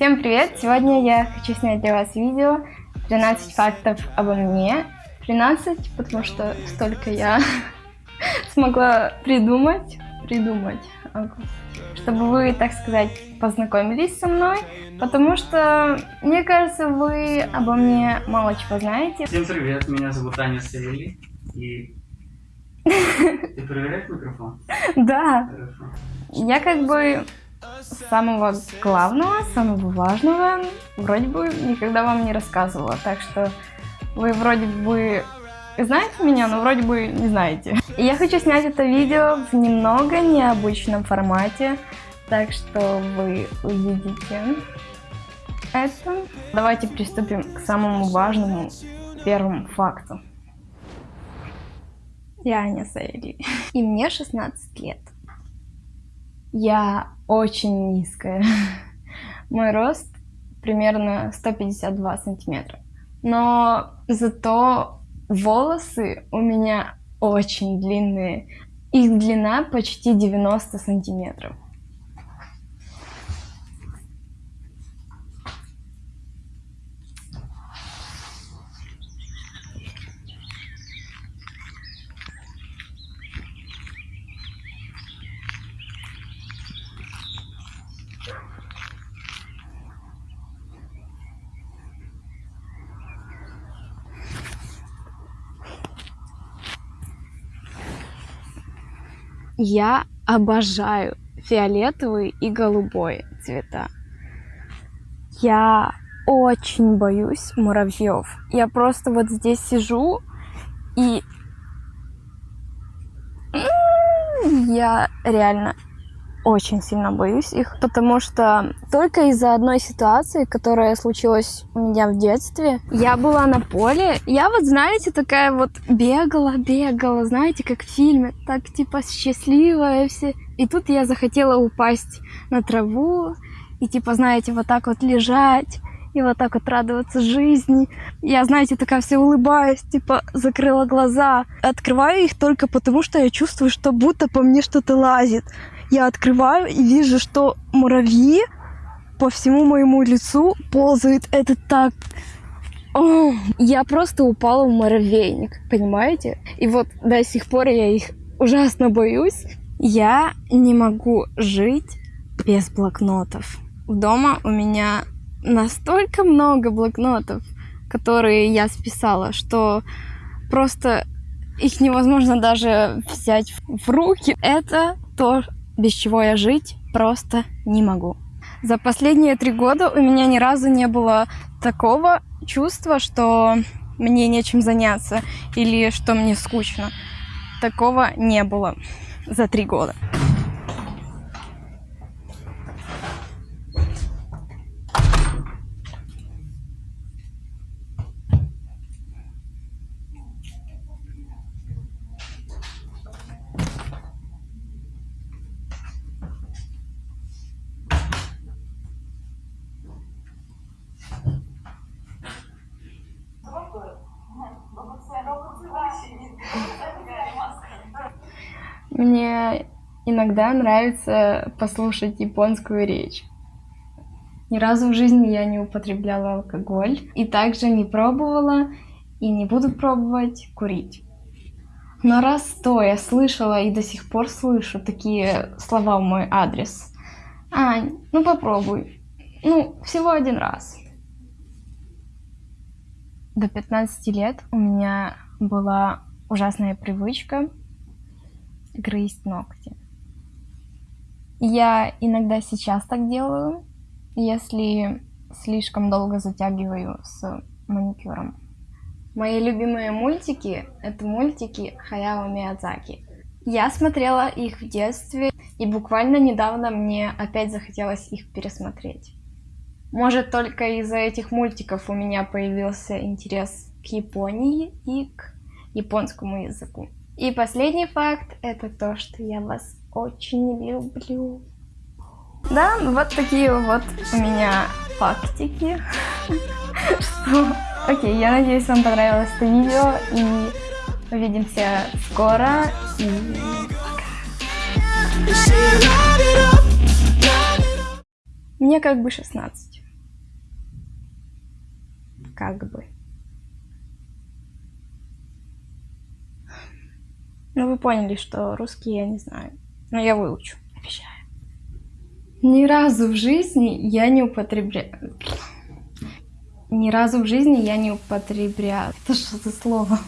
Всем привет! Сегодня я хочу снять для вас видео 13 фактов обо мне. 13, потому что столько я смогла придумать, придумать, чтобы вы, так сказать, познакомились со мной, потому что, мне кажется, вы обо мне мало чего знаете. Всем привет, меня зовут Аня Савели, и... Ты проверяешь микрофон? Да. Я как бы самого главного, самого важного вроде бы никогда вам не рассказывала. Так что вы вроде бы знаете меня, но вроде бы не знаете. И я хочу снять это видео в немного необычном формате, так что вы увидите это. Давайте приступим к самому важному первому факту. Я Аня Сайли. И мне 16 лет. Я очень низкая. Мой рост примерно 152 сантиметра. Но зато волосы у меня очень длинные. Их длина почти 90 сантиметров. Я обожаю фиолетовый и голубой цвета. Я очень боюсь муравьев. Я просто вот здесь сижу и я реально очень сильно боюсь их, потому что только из-за одной ситуации, которая случилась у меня в детстве, я была на поле, я вот, знаете, такая вот бегала, бегала, знаете, как в фильме, так типа счастливая все. И тут я захотела упасть на траву и типа, знаете, вот так вот лежать и вот так вот радоваться жизни. Я, знаете, такая вся улыбаюсь, типа закрыла глаза. Открываю их только потому, что я чувствую, что будто по мне что-то лазит. Я открываю и вижу, что муравьи по всему моему лицу ползают. Это так... О, я просто упала в муравейник, понимаете? И вот до сих пор я их ужасно боюсь. Я не могу жить без блокнотов. Дома у меня настолько много блокнотов, которые я списала, что просто их невозможно даже взять в руки. Это то, без чего я жить просто не могу. За последние три года у меня ни разу не было такого чувства, что мне нечем заняться или что мне скучно. Такого не было за три года. Мне иногда нравится послушать японскую речь. Ни разу в жизни я не употребляла алкоголь и также не пробовала и не буду пробовать курить. Но раз то я слышала и до сих пор слышу такие слова в мой адрес. Ань, ну попробуй. Ну, всего один раз. До 15 лет у меня была ужасная привычка грызть ногти. Я иногда сейчас так делаю, если слишком долго затягиваю с маникюром. Мои любимые мультики — это мультики Хаяо Миядзаки. Я смотрела их в детстве, и буквально недавно мне опять захотелось их пересмотреть. Может, только из-за этих мультиков у меня появился интерес к Японии и к японскому языку. И последний факт – это то, что я вас очень люблю. Да, вот такие вот у меня фактики. Окей, я надеюсь, вам понравилось это видео. И увидимся скоро. И пока. Мне как бы 16. как бы. Ну, вы поняли, что русский я не знаю. Но я выучу, обещаю. Ни разу в жизни я не употребляю... Ни разу в жизни я не употребляю... Это что за слово?